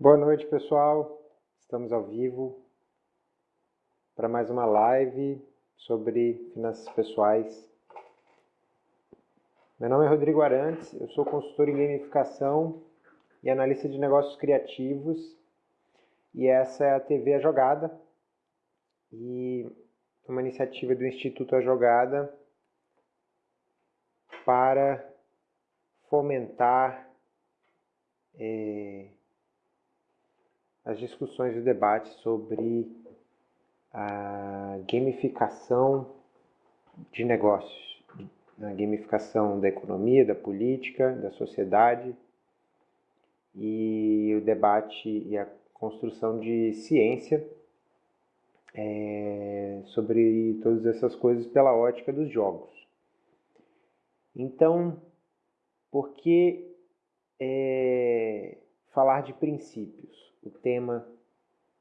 Boa noite, pessoal. Estamos ao vivo para mais uma live sobre finanças pessoais. Meu nome é Rodrigo Arantes, eu sou consultor em gamificação e analista de negócios criativos. E essa é a TV A Jogada. E uma iniciativa do Instituto A Jogada para fomentar é, as discussões e debates sobre a gamificação de negócios, a gamificação da economia, da política, da sociedade e o debate e a construção de ciência é, sobre todas essas coisas pela ótica dos jogos. Então, por que é, falar de princípios? O tema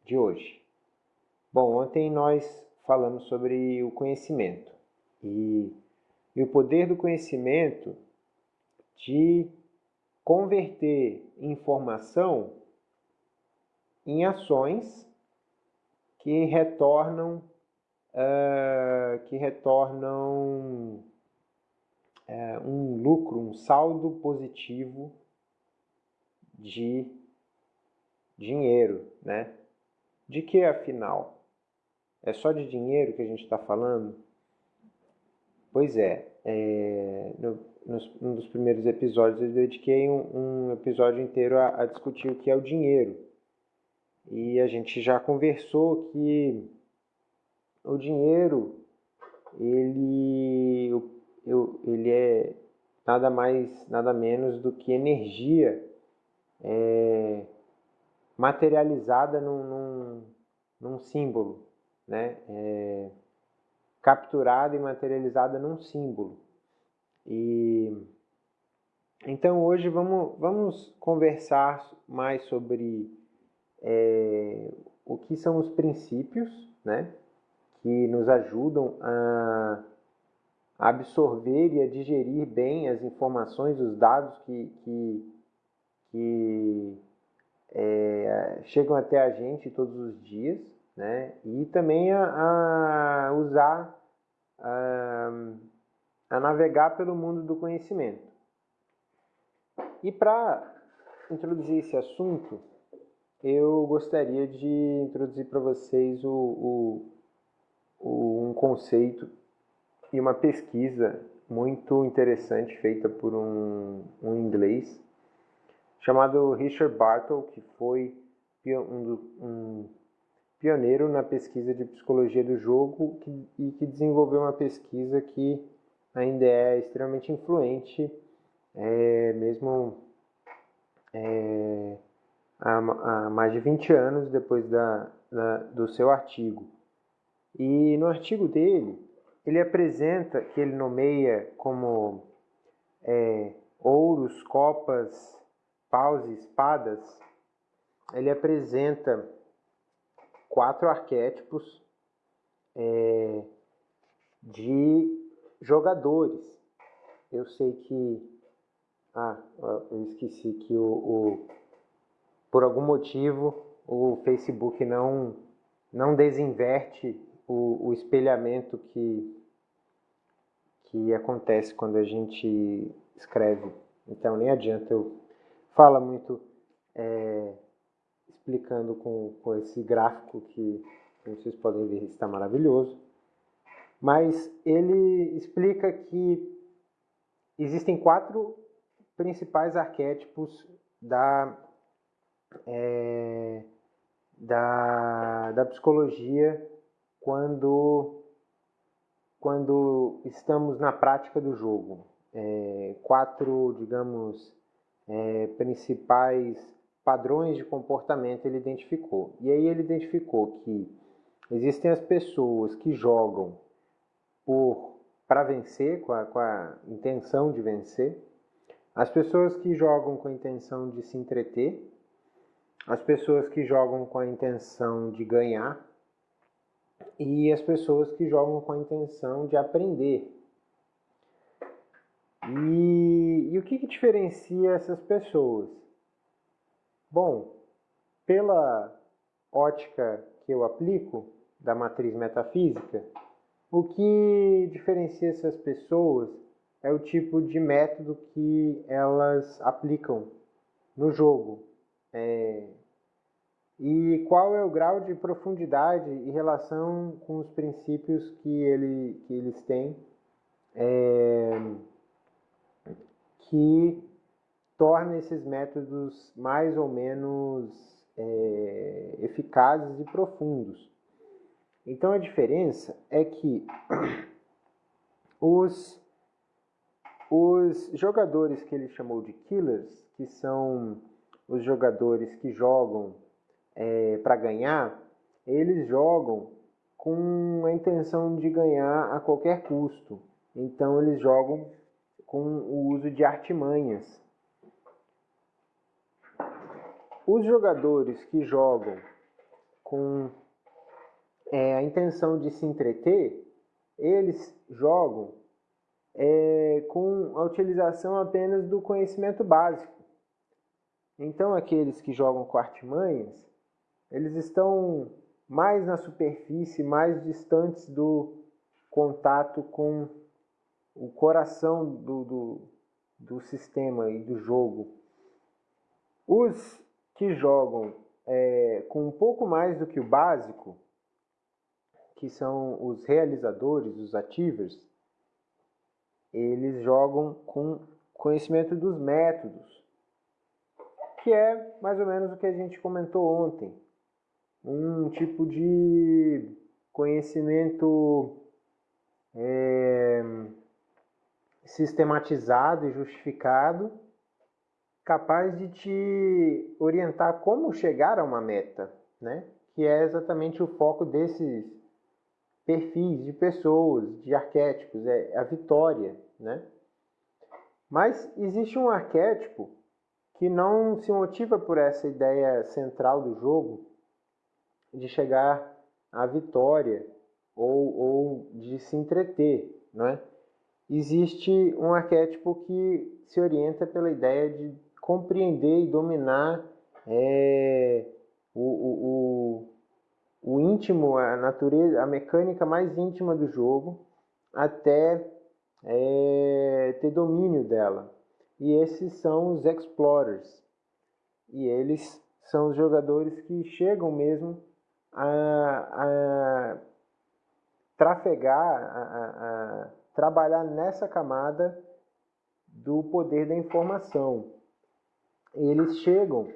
de hoje. Bom, ontem nós falamos sobre o conhecimento e, e o poder do conhecimento de converter informação em ações que retornam uh, que retornam é, um lucro, um saldo positivo de dinheiro, né? De que afinal? É só de dinheiro que a gente está falando? Pois é, é no, nos, um dos primeiros episódios eu dediquei um, um episódio inteiro a, a, discutir o que é o dinheiro. E a gente já conversou que o dinheiro, ele, ele é nada mais, nada menos do que energia é, materializada num, num, num, símbolo, né? É, capturada e materializada num símbolo. E então hoje vamos, vamos conversar mais sobre é, o que são os princípios, né? Que nos ajudam a absorver e a digerir bem as informações, os dados que, que, que é, chegam até a gente todos os dias, né? e também a, a usar, a, a navegar pelo mundo do conhecimento. E para introduzir esse assunto, eu gostaria de introduzir para vocês o, o, o, um conceito e uma pesquisa muito interessante feita por um, um inglês chamado Richard Bartle, que foi um, pioneiro na pesquisa de psicologia do jogo e que desenvolveu uma pesquisa que ainda é extremamente influente, é, mesmo é, há, há, mais de 20 anos depois da, da, do seu artigo. E no artigo dele, ele apresenta, que ele nomeia como é, ouros, copas, paus e espadas, ele apresenta quatro arquétipos é, de jogadores. Eu sei que. Ah, eu esqueci que o, o por algum motivo o Facebook não, não desinverte o, o espelhamento que, que acontece quando a gente escreve. Então nem adianta eu falar muito é, explicando com, com esse gráfico que, vocês podem ver, está maravilhoso. Mas ele explica que existem quatro principais arquétipos da, é, da, da psicologia quando, quando estamos na prática do jogo. É, quatro, digamos, é, principais padrões de comportamento ele identificou. E aí ele identificou que existem as pessoas que jogam para vencer, com a, com a intenção de vencer, as pessoas que jogam com a intenção de se entreter, as pessoas que jogam com a intenção de ganhar e as pessoas que jogam com a intenção de aprender. E, e o que, que diferencia essas pessoas? Bom, pela ótica que eu aplico, da matriz metafísica, o que diferencia essas pessoas é o tipo de método que elas aplicam no jogo. É, e qual é o grau de profundidade e relação com os princípios que, ele, que eles têm é, que torna esses métodos mais ou menos é, eficazes e profundos. Então a diferença é que os, os jogadores que ele chamou de killers, que são os jogadores que jogam é, para ganhar, eles jogam com a intenção de ganhar a qualquer custo. Então eles jogam com o uso de artimanhas. Os jogadores que jogam com é, a intenção de se entreter, eles jogam é, com a utilização apenas do conhecimento básico. Então, aqueles que jogam com artimanhas, eles estão mais na superfície, mais distantes do contato com o coração do, do, do sistema e do jogo. Os que jogam é, com um pouco mais do que o básico, que são os realizadores, os achievers, eles jogam com conhecimento dos métodos, que é mais ou menos o que a gente comentou ontem um tipo de conhecimento é, sistematizado e justificado, capaz de te orientar como chegar a uma meta, né? que é exatamente o foco desses perfis de pessoas, de arquétipos, é a vitória. Né? Mas existe um arquétipo que não se motiva por essa ideia central do jogo, de chegar à vitória ou, ou de se entreter, não é? Existe um arquétipo que se orienta pela ideia de compreender e dominar é, o, o, o, o íntimo, a natureza, a mecânica mais íntima do jogo, até é, ter domínio dela. E esses são os explorers. E eles são os jogadores que chegam mesmo a, a trafegar, a, a trabalhar nessa camada do poder da informação. Eles chegam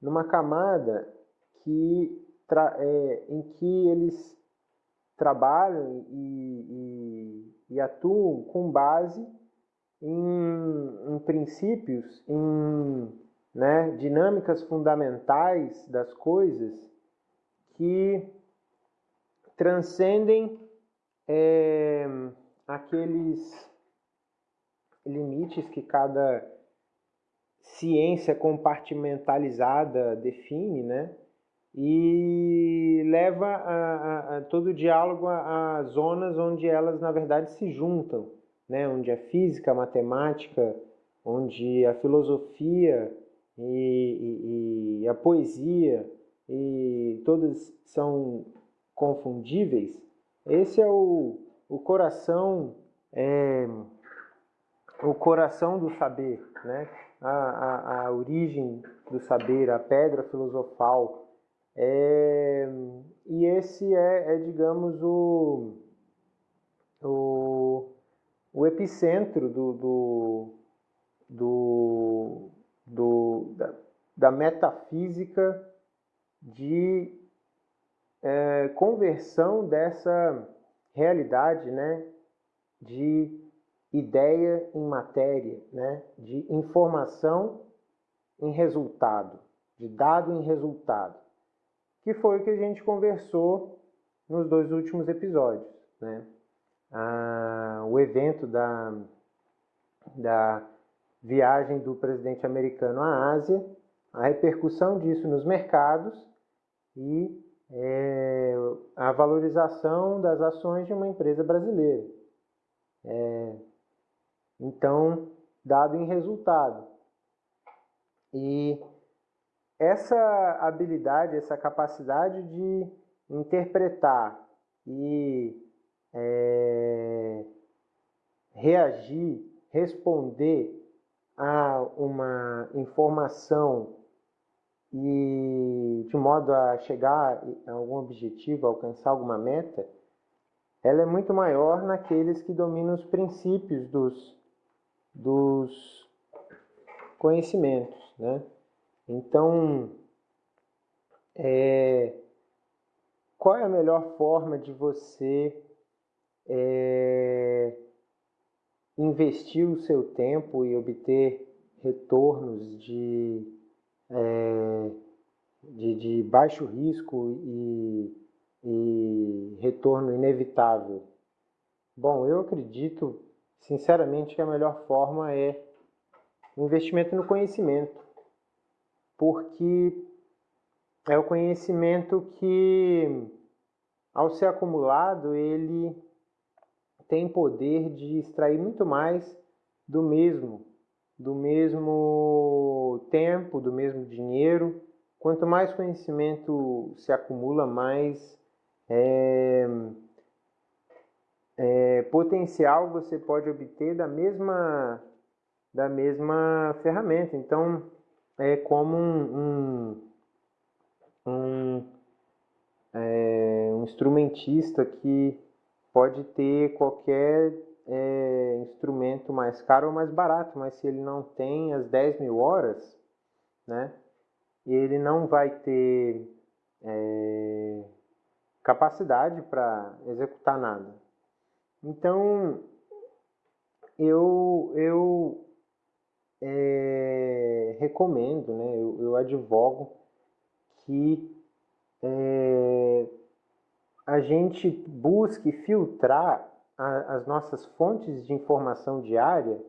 numa camada que, é, em que eles trabalham e, e, e atuam com base em, em princípios, em né, dinâmicas fundamentais das coisas que transcendem é, aqueles limites que cada ciência compartimentalizada define, né? E leva a, a, a todo o diálogo a, a, zonas onde elas, na verdade, se juntam, né? Onde a física, a matemática, onde a filosofia e, e, e a poesia e todas são confundíveis, esse é o, o coração é, o coração do saber, né? A, a, a, origem do saber, a pedra filosofal. É, e esse é, é digamos, o, o, o epicentro do, do, do, do da, da metafísica de é, conversão dessa realidade, né, de ideia em matéria, né, de informação em resultado, de dado em resultado, que foi o que a gente conversou nos dois últimos episódios, né? Ah, o evento da, da viagem do presidente americano à Ásia, a repercussão disso nos mercados e é, a valorização das ações de uma empresa brasileira. É, então, dado em resultado. E essa habilidade, essa capacidade de interpretar e é, reagir, responder a uma informação e de modo a chegar a algum objetivo, alcançar alguma meta, ela é muito maior naqueles que dominam os princípios dos, dos conhecimentos, né? Então, é, qual é a melhor forma de você é, investir o seu tempo e obter retornos de, é, de, de, baixo risco e, e retorno inevitável? Bom, eu acredito sinceramente que a melhor forma é investimento no conhecimento, porque é o conhecimento que, ao ser acumulado, ele tem poder de extrair muito mais do mesmo, do mesmo tempo, do mesmo dinheiro. Quanto mais conhecimento se acumula, mais é, é, potencial você pode obter da mesma, da mesma ferramenta. Então, é como um, um, um, é, um instrumentista que pode ter qualquer é, instrumento mais caro ou mais barato, mas se ele não tem as 10 mil horas, né, ele não vai ter é, capacidade para executar nada. Então, eu, eu é, recomendo, né, eu, eu advogo que é, a gente busque filtrar a, as nossas fontes de informação diária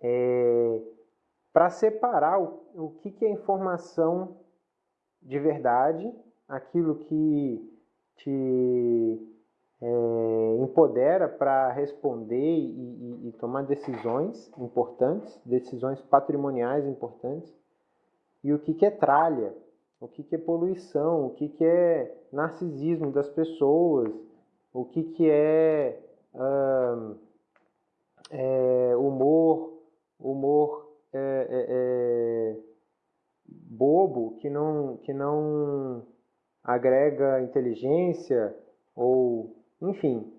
é, para separar o, o que, que é informação de verdade, aquilo que te é, empodera para responder e, e, e, tomar decisões importantes, decisões patrimoniais importantes, e o que, que é tralha, o que, que é poluição, o que, que é narcisismo das pessoas, o que, que é, é humor, humor é, é, é, bobo que não, que não agrega inteligência ou enfim.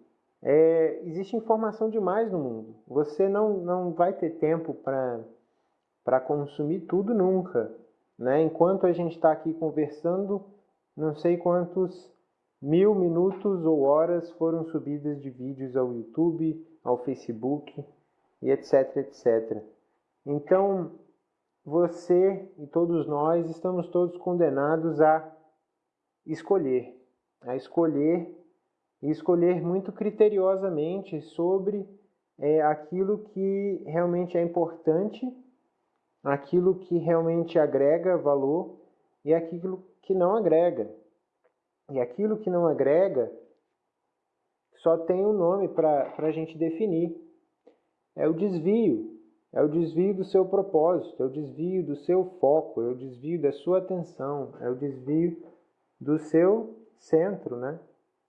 É, existe informação demais no mundo. Você não, não vai ter tempo para consumir tudo nunca né? Enquanto a gente está aqui conversando, não sei quantos mil minutos ou horas foram subidas de vídeos ao YouTube, ao Facebook e etc, etc. Então, você e todos nós estamos todos condenados a escolher, a escolher e escolher muito criteriosamente sobre é, aquilo que realmente é importante aquilo que realmente agrega valor e aquilo que não agrega. E aquilo que não agrega só tem um nome para a gente definir. É o desvio. É o desvio do seu propósito, é o desvio do seu foco, é o desvio da sua atenção, é o desvio do seu centro, né?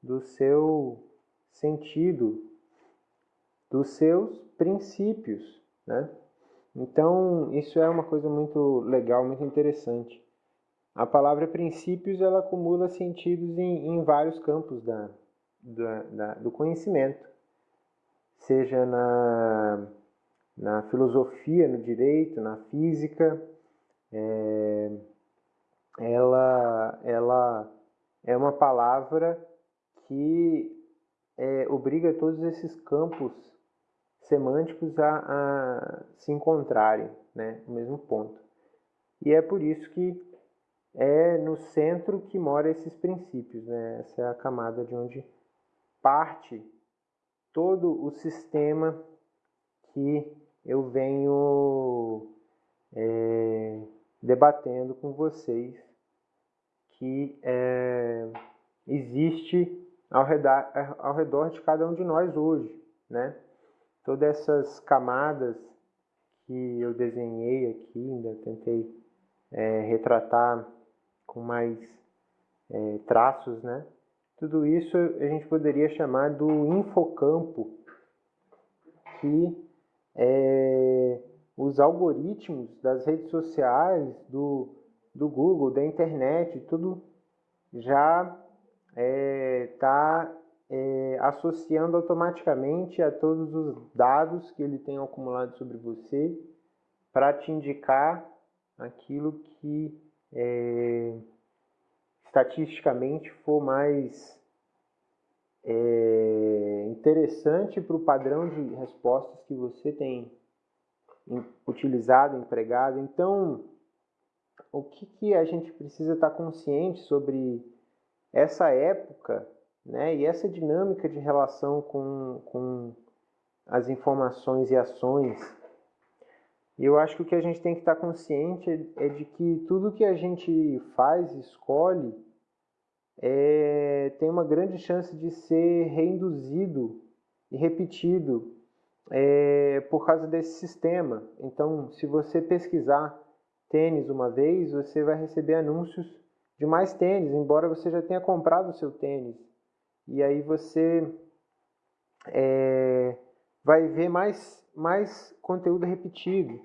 do seu sentido, dos seus princípios. Né? Então, isso é uma coisa muito legal, muito interessante. A palavra princípios ela acumula sentidos em, em vários campos da, da, da, do conhecimento, seja na, na filosofia, no direito, na física. É, ela, ela é uma palavra que é, obriga todos esses campos semânticos a, a se encontrarem né, no mesmo ponto. E é por isso que é no centro que mora esses princípios. Né? Essa é a camada de onde parte todo o sistema que eu venho é, debatendo com vocês, que é, existe ao redor, ao redor de cada um de nós hoje. Né? todas essas camadas que eu desenhei aqui, ainda tentei é, retratar com mais é, traços, né? Tudo isso a gente poderia chamar do infocampo, que é, os algoritmos das redes sociais, do, do Google, da internet, tudo já está é, tá, é, associando automaticamente a todos os dados que ele tem acumulado sobre você para te indicar aquilo que é, estatisticamente for mais é, interessante para o padrão de respostas que você tem utilizado, empregado. Então, o que, que a gente precisa estar consciente sobre essa época né, e essa dinâmica de relação com, com as informações e ações. E eu acho que o que a gente tem que estar consciente é de que tudo que a gente faz, escolhe, é, tem uma grande chance de ser reinduzido e repetido é, por causa desse sistema. Então, se você pesquisar tênis uma vez, você vai receber anúncios de mais tênis, embora você já tenha comprado o seu tênis. E aí você é, vai ver mais, mais conteúdo repetido.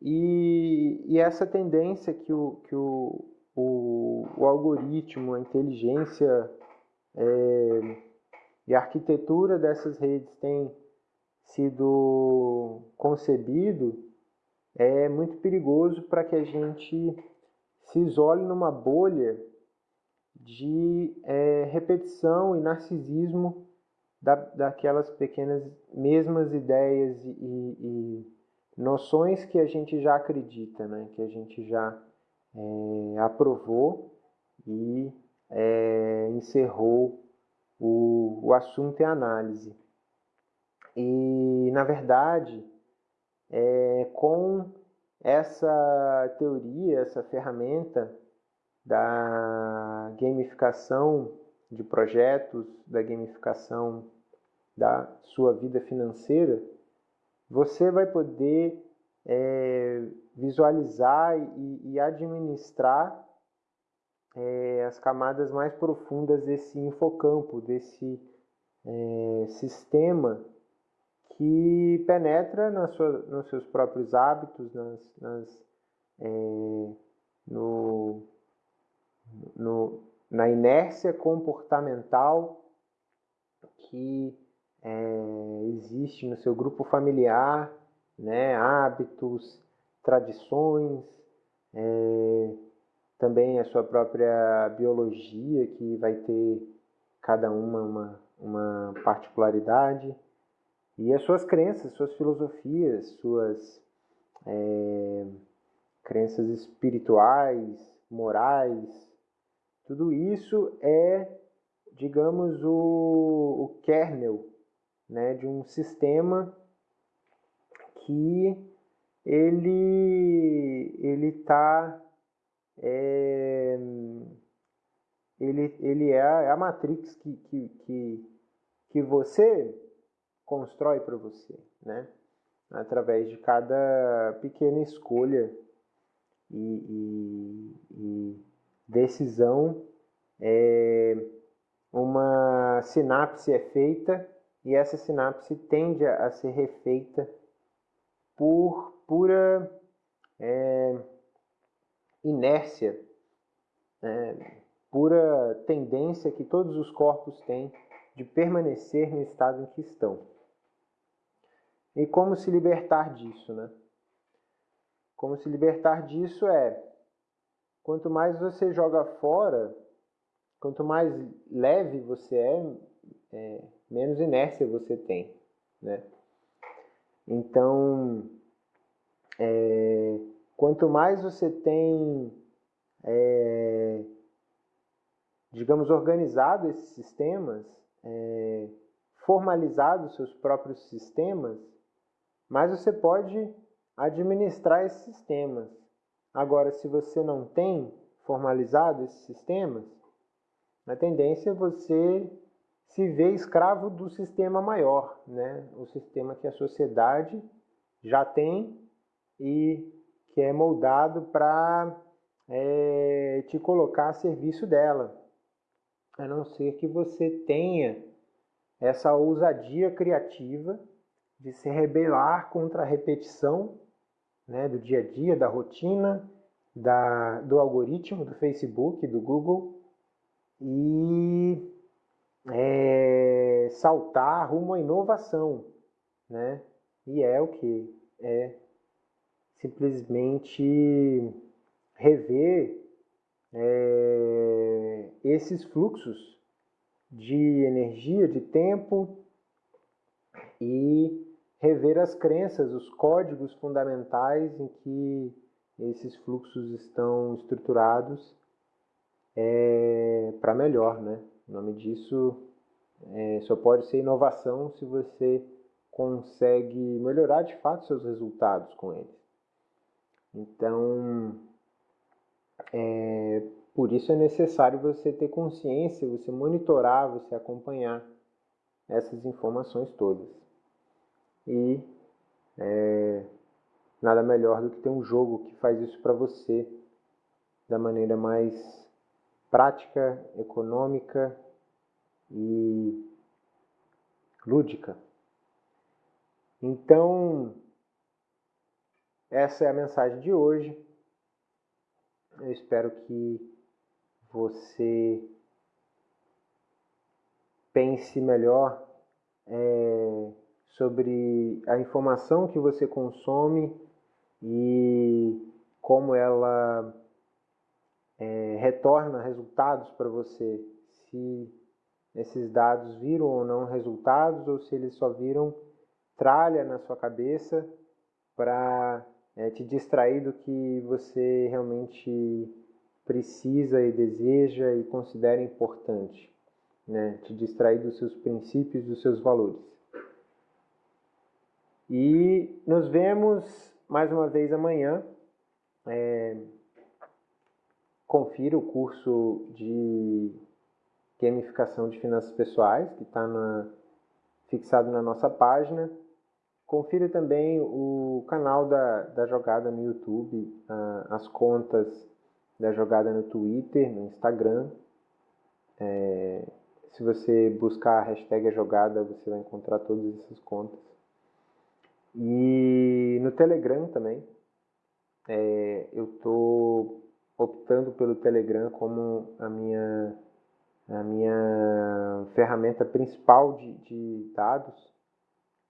E, e essa tendência que o, que o, o, o algoritmo, a inteligência é, e a arquitetura dessas redes tem sido concebido é muito perigoso para que a gente se isole numa bolha de é, repetição e narcisismo da, daquelas pequenas mesmas ideias e, e, e, noções que a gente já acredita, né? que a gente já é, aprovou e é, encerrou o, o assunto em análise. E, na verdade, é, com essa teoria, essa ferramenta da gamificação de projetos, da gamificação da sua vida financeira, você vai poder é, visualizar e, e administrar é, as camadas mais profundas desse infocampo, desse é, sistema que penetra na sua, nos seus próprios hábitos, nas, nas, é, no, no, na inércia comportamental que é, existe no seu grupo familiar, né, hábitos, tradições, é, também a sua própria biologia, que vai ter cada uma uma, uma particularidade. E as suas crenças, suas filosofias, suas é, crenças espirituais, morais, tudo isso é, digamos, o, o kernel né, de um sistema que ele ele está é, ele, ele é a, é matrix que, que, que, que você constrói para você, né? Através de cada pequena escolha e, e, e decisão, é, uma sinapse é feita e essa sinapse tende a ser refeita por pura é, inércia, é, pura tendência que todos os corpos têm de permanecer no estado em que estão. E como se libertar disso, né? Como se libertar disso é quanto mais você joga fora, quanto mais leve você é, é menos inércia você tem, né? Então, é, quanto mais você tem, é, digamos, organizado esses sistemas, é, formalizado seus próprios sistemas, mas você pode administrar esses sistemas. Agora, se você não tem formalizado esses sistemas, a tendência é você se ver escravo do sistema maior, né? o sistema que a sociedade já tem e que é moldado para é, te colocar a serviço dela, a não ser que você tenha essa ousadia criativa de se rebelar contra a repetição né, do dia a dia, da rotina, da, do algoritmo do Facebook, do Google e é, saltar rumo à inovação, né? E é o que? É simplesmente rever é, esses fluxos de energia, de tempo e rever as crenças, os códigos fundamentais em que esses fluxos estão estruturados é, para melhor, né? O nome disso é, só pode ser inovação se você consegue melhorar de fato seus resultados com eles. Então, é, por isso é necessário você ter consciência, você monitorar, você acompanhar essas informações todas. E é, nada melhor do que ter um jogo que faz isso para você da maneira mais prática, econômica e lúdica. Então, essa é a mensagem de hoje. Eu espero que você pense melhor é, sobre a informação que você consome e como ela é, retorna resultados para você, se esses dados viram ou não resultados ou se eles só viram tralha na sua cabeça para é, te distrair do que você realmente precisa e deseja e considera importante, né? te distrair dos seus princípios, dos seus valores. E nos vemos mais uma vez amanhã. É, confira o curso de gamificação de finanças pessoais, que está fixado na nossa página. Confira também o canal da, da jogada no YouTube, as contas da jogada no Twitter, no Instagram. É, se você buscar a hashtag jogada, você vai encontrar todas essas contas. E no Telegram também. É, eu estou optando pelo Telegram como a minha, a minha ferramenta principal de, de dados.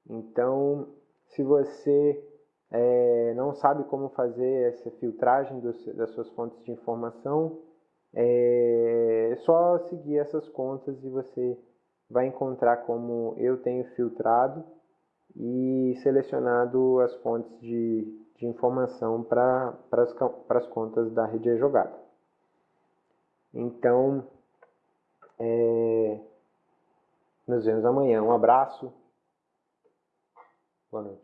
Então, se você é, não sabe como fazer essa filtragem das suas fontes de informação, é, é só seguir essas contas e você vai encontrar como eu tenho filtrado e selecionado as fontes de, de informação para as contas da rede jogada. Então, é, nos vemos amanhã. Um abraço. Boa noite.